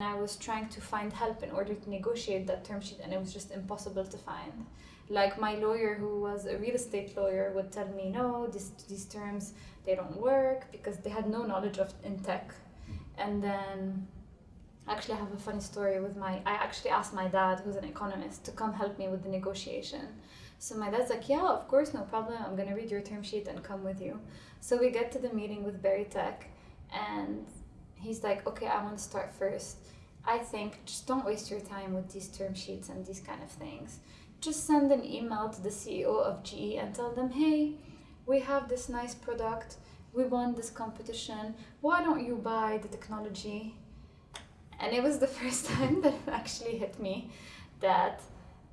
I was trying to find help in order to negotiate that term sheet, and it was just impossible to find. Like my lawyer, who was a real estate lawyer, would tell me, "No, this, these terms they don't work because they had no knowledge of in tech." And then, actually, I have a funny story with my. I actually asked my dad, who's an economist, to come help me with the negotiation. So my dad's like, "Yeah, of course, no problem. I'm gonna read your term sheet and come with you." So we get to the meeting with Berytech, and he's like, okay, I want to start first. I think just don't waste your time with these term sheets and these kind of things. Just send an email to the CEO of GE and tell them, hey, we have this nice product. We won this competition. Why don't you buy the technology? And it was the first time that it actually hit me that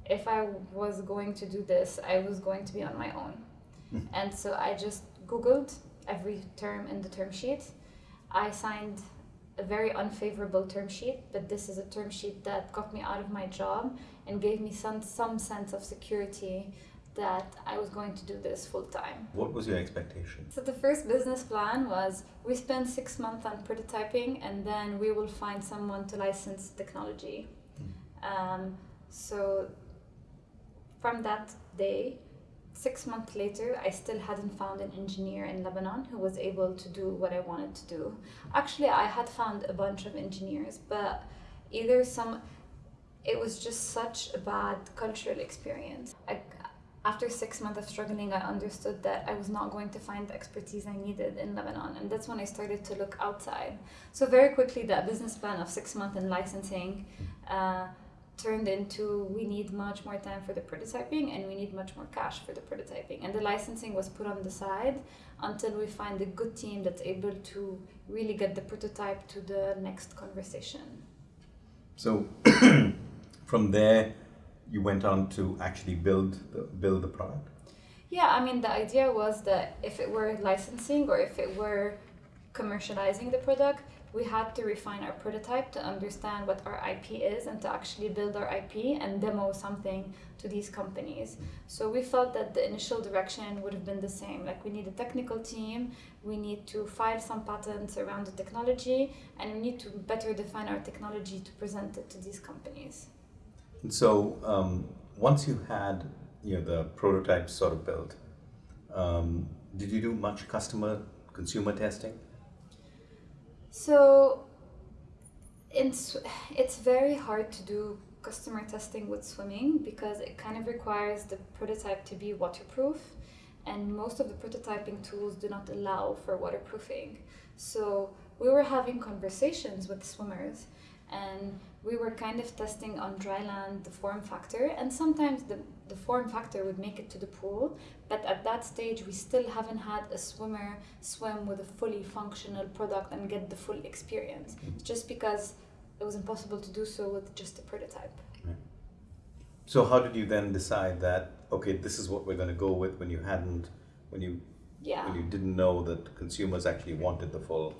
if I was going to do this, I was going to be on my own. Hmm. and so I just Googled every term in the term sheet. I signed a very unfavorable term sheet, but this is a term sheet that got me out of my job and gave me some, some sense of security that I was going to do this full time. What was your expectation? So the first business plan was we spend six months on prototyping and then we will find someone to license technology. Mm. Um, so from that day, six months later, I still hadn't found an engineer in Lebanon who was able to do what I wanted to do. Actually, I had found a bunch of engineers, but either some, it was just such a bad cultural experience. I, after six months of struggling, I understood that I was not going to find the expertise I needed in Lebanon, and that's when I started to look outside. So very quickly, that business plan of six months in licensing. Uh, turned into we need much more time for the prototyping and we need much more cash for the prototyping. And the licensing was put on the side until we find a good team that's able to really get the prototype to the next conversation. So from there you went on to actually build the build the product? Yeah i mean the idea was that if it were licensing or if it were commercializing the product we had to refine our prototype to understand what our IP is and to actually build our IP and demo something to these companies. So we felt that the initial direction would have been the same. Like we need a technical team, we need to file some patents around the technology, and we need to better define our technology to present it to these companies. And so um, once you had you know the prototype sort of built, um, did you do much customer consumer testing? So it's, it's very hard to do customer testing with swimming because it kind of requires the prototype to be waterproof and most of the prototyping tools do not allow for waterproofing. So we were having conversations with swimmers and we were kind of testing on dry land the form factor. And sometimes the, the form factor would make it to the pool. But at that stage we still haven't had a swimmer swim with a fully functional product and get the full experience. Just because it was impossible to do so with just a prototype. So how did you then decide that okay this is what we're going to go with when you hadn't when you yeah. when you didn't know that consumers actually wanted the full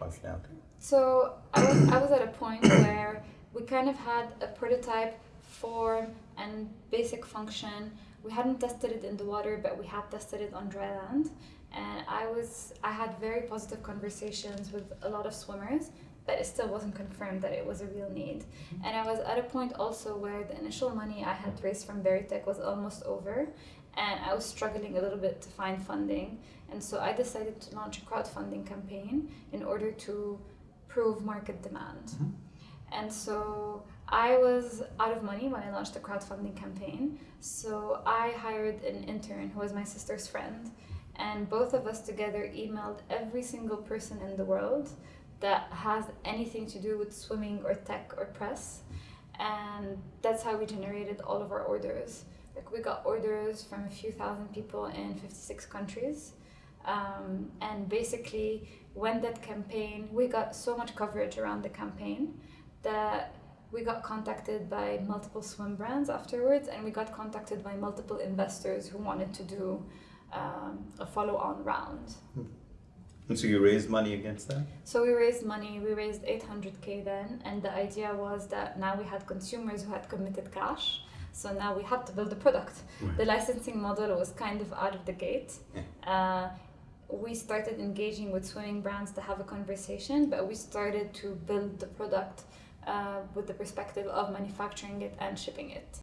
functionality so I was, I was at a point where we kind of had a prototype form and basic function. We hadn't tested it in the water, but we had tested it on dry land. And I was I had very positive conversations with a lot of swimmers, but it still wasn't confirmed that it was a real need. And I was at a point also where the initial money I had raised from Berytech was almost over, and I was struggling a little bit to find funding. And so I decided to launch a crowdfunding campaign in order to prove market demand. Mm-hmm. And so I was out of money when I launched the crowdfunding campaign. So I hired an intern who was my sister's friend. And both of us together emailed every single person in the world that has anything to do with swimming or tech or press. And that's how we generated all of our orders. Like we got orders from a few thousand people in 56 countries. Um, and basically, when that campaign, we got so much coverage around the campaign that we got contacted by multiple swim brands afterwards, and we got contacted by multiple investors who wanted to do um, a follow-on round. Hmm. And so you raised money against that? So we raised money. We raised 800k then, and the idea was that now we had consumers who had committed cash. So now we had to build a product. Right. The licensing model was kind of out of the gate. Yeah. Uh, we started engaging with swimming brands to have a conversation, but we started to build the product uh, with the perspective of manufacturing it and shipping it.